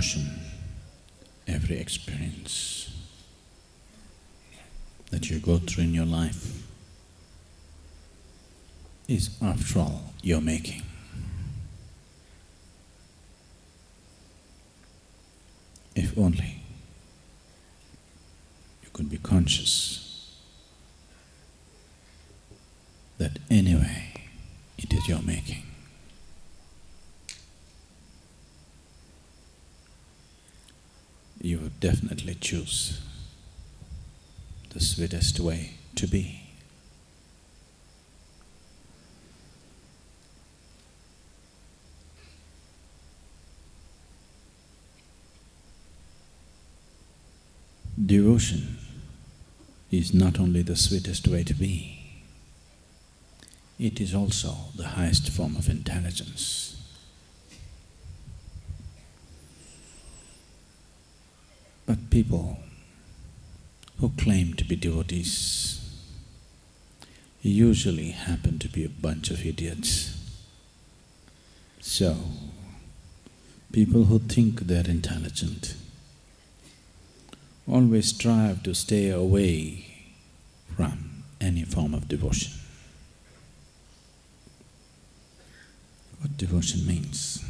emotion, every experience that you go through in your life is after all your making. If only you could be conscious that anyway it is your making. You would definitely choose the sweetest way to be. Devotion is not only the sweetest way to be, it is also the highest form of intelligence. But people who claim to be devotees usually happen to be a bunch of idiots. So, people who think they're intelligent always strive to stay away from any form of devotion. What devotion means?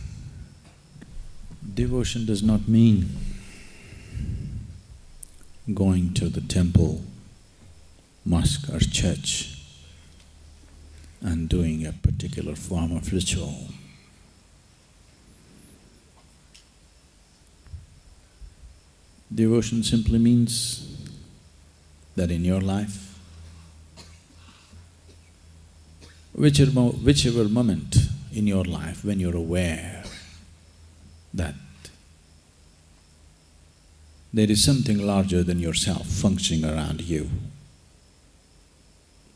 Devotion does not mean going to the temple, mosque or church and doing a particular form of ritual. Devotion simply means that in your life, whichever, whichever moment in your life when you're aware that there is something larger than yourself functioning around you,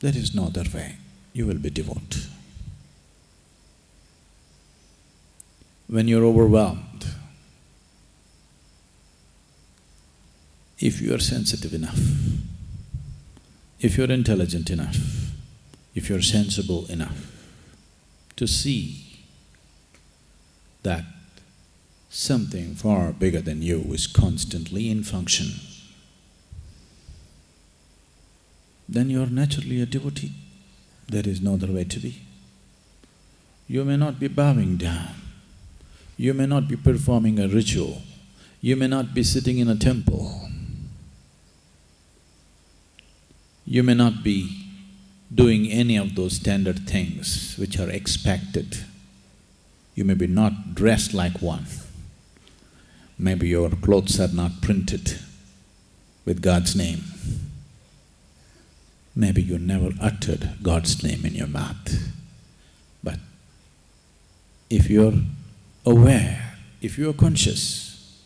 there is no other way, you will be devout. When you're overwhelmed, if you are sensitive enough, if you're intelligent enough, if you're sensible enough to see that something far bigger than you is constantly in function, then you are naturally a devotee. There is no other way to be. You may not be bowing down, you may not be performing a ritual, you may not be sitting in a temple, you may not be doing any of those standard things which are expected. You may be not dressed like one. Maybe your clothes are not printed with God's name. Maybe you never uttered God's name in your mouth. But if you're aware, if you're conscious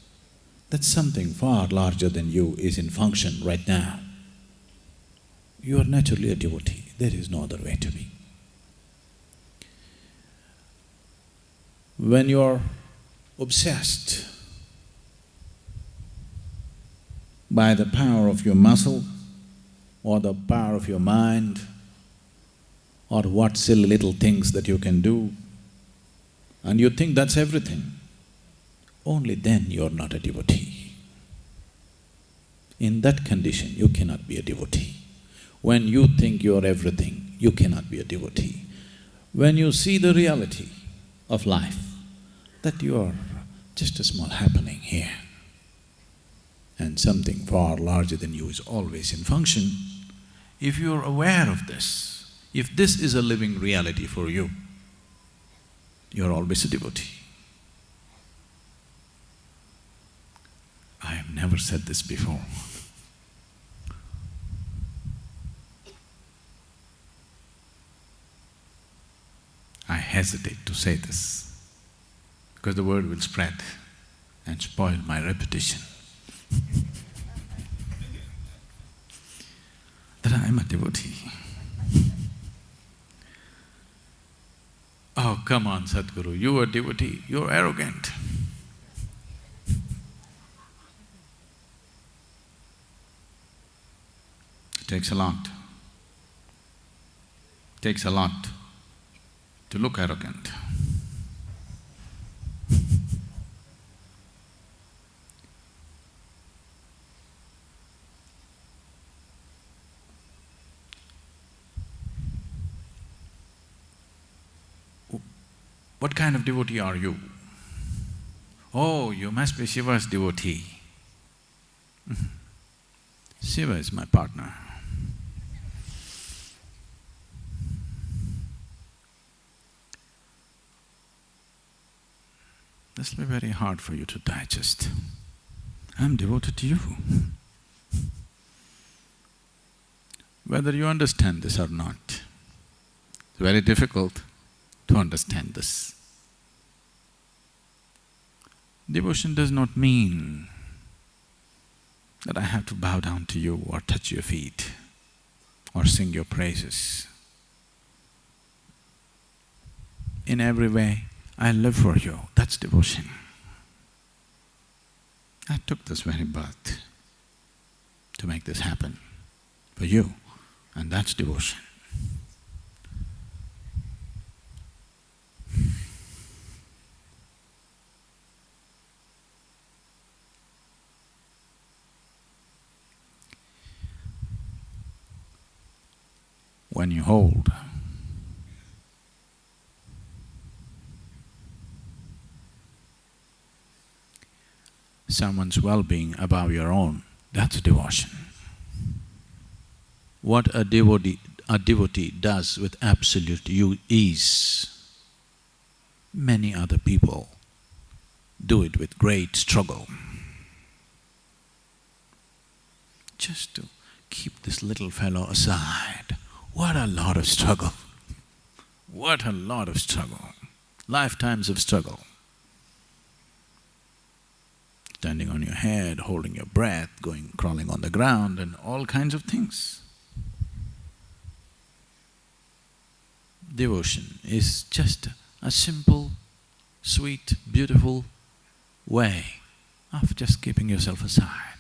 that something far larger than you is in function right now, you are naturally a devotee, there is no other way to be. When you are obsessed by the power of your muscle or the power of your mind or what silly little things that you can do, and you think that's everything, only then you're not a devotee. In that condition, you cannot be a devotee. When you think you're everything, you cannot be a devotee. When you see the reality of life, that you are just a small happening here, and something far larger than you is always in function, if you're aware of this, if this is a living reality for you, you're always a devotee. I have never said this before I hesitate to say this because the word will spread and spoil my reputation. That I am a devotee. oh, come on, Sadhguru, you are devotee, you're arrogant. It takes a lot. It takes a lot to look arrogant. What kind of devotee are you? Oh, you must be Shiva's devotee. Shiva is my partner. This will be very hard for you to digest. I'm devoted to you. Whether you understand this or not, it's very difficult to understand this. Devotion does not mean that I have to bow down to you or touch your feet or sing your praises. In every way, I live for you, that's devotion. I took this very birth to make this happen for you, and that's devotion. When you hold someone's well-being above your own, that's devotion. What a devotee, a devotee does with absolute ease, many other people do it with great struggle. Just to keep this little fellow aside, what a lot of struggle, what a lot of struggle, lifetimes of struggle standing on your head, holding your breath, going crawling on the ground and all kinds of things. Devotion is just a simple, sweet, beautiful way of just keeping yourself aside.